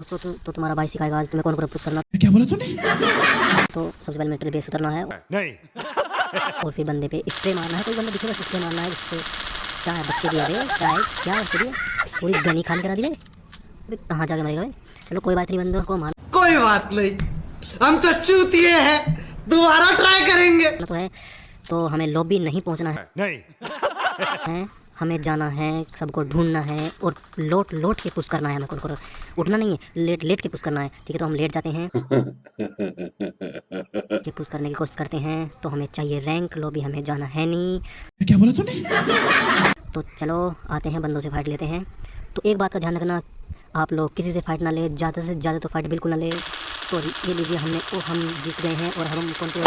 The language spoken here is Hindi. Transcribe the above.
तो, तो, तो तुम्हारा भाई सिखाएगा आज तुम्हें कौन को पुश करना। क्या बोला तूने? तो सबसे पहले मेटल बेस उतरना है। नहीं। और फिर बंदे पे स्प्रे मारना है। कोई बंदा दिखे बस स्प्रे मारना है जिससे क्या है बच्चे दिए रे क्या है क्या है बच्चे दिए पूरी गनी खान करा दी रे अबे कहाँ जाके मरेगा भाई? चलो कोई बात नहीं बंदों को मारना कोई बात नहीं। हम तो चूतिए हैं। दोबारा ट्राई करेंगे। तो है तो हमें लॉबी नहीं पहुँचना है। नहीं। हैं? हमें जाना है सबको ढूंढना है और लोट लोट के पुश करना है हमें को। उठना नहीं है लेट लेट के पुश करना है। ठीक है तो हम लेट जाते हैं। कि पुश करने की कोशिश करते हैं तो हमें चाहिए रैंक लॉबी हमें जाना है नहीं। क्या बोला तूने? तो चलो आते हैं बंदों से फाइट लेते हैं। तो एक बात का ध्यान रखना आप लोग किसी से फाइट ना ले ज़्यादा से ज़्यादा तो फाइट बिल्कुल ना ले। तो ये लीजिए हमने ओ हम जीत गए हैं और हम कौन से